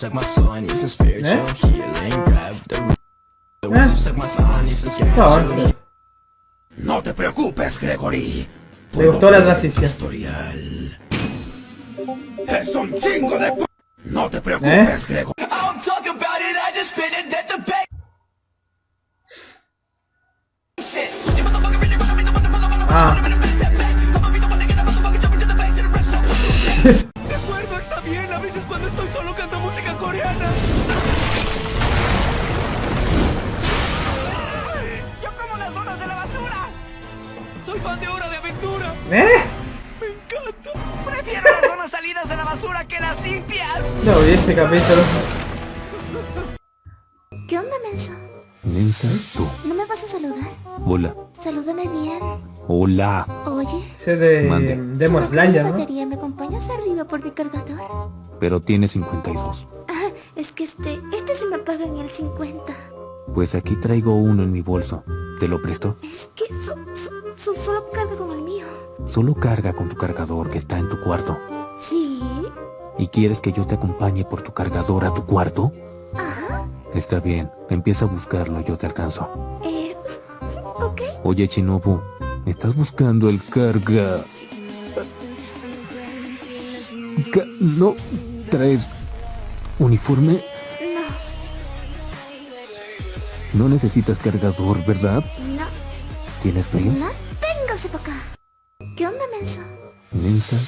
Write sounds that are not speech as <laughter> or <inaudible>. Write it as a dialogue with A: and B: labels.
A: suck my soul, I need some spiritual
B: ¿Eh?
A: healing. Grab the the
B: ¿Eh?
A: who suck my soul, I need some spiritual
B: No,
A: healing.
C: No te preocupes, Gregory.
B: Le gustó la transición.
C: Historial. Es un chingo de... No te
B: ¿Eh?
C: preocupes, Gregory.
D: The me the.
B: Ah,
D: acuerdo, está <laughs> bien. A veces cuando estoy solo canto música coreana. Yo como las donas de la basura. Soy fan de Hora de Aventura.
B: ¿eh?
D: Me encanta. Prefiero las donas salidas de la basura que las limpias.
B: No vi ese capítulo.
E: ¿Qué onda, menso?
F: Elsa, tú.
E: ¿No me vas a saludar?
F: Hola.
E: Salúdame bien.
F: Hola.
E: Oye,
B: Ese de. Demon Slayer,
E: la
B: ¿no?
E: Batería, ¿me acompañas arriba por mi cargador?
F: Pero tiene 52.
E: Ah, es que este, este se me apaga en el 50.
F: Pues aquí traigo uno en mi bolso. ¿Te lo presto?
E: Es que so- so- so- solo carga con el mío.
F: Solo carga con tu cargador que está en tu cuarto.
E: ¿Sí?
F: ¿Y quieres que yo te acompañe por tu cargador a tu cuarto?
E: Ajá.
F: Está bien, empieza a buscarlo, yo te alcanzo.
E: Eh, ok.
F: Oye, Chinobu, ¿estás buscando el carga? No, traes uniforme.
E: No,
F: No necesitas cargador, ¿verdad?
E: no,
F: ¿Tienes frío?
E: no. Para acá. ¿Qué onda, menso?
F: Elsa,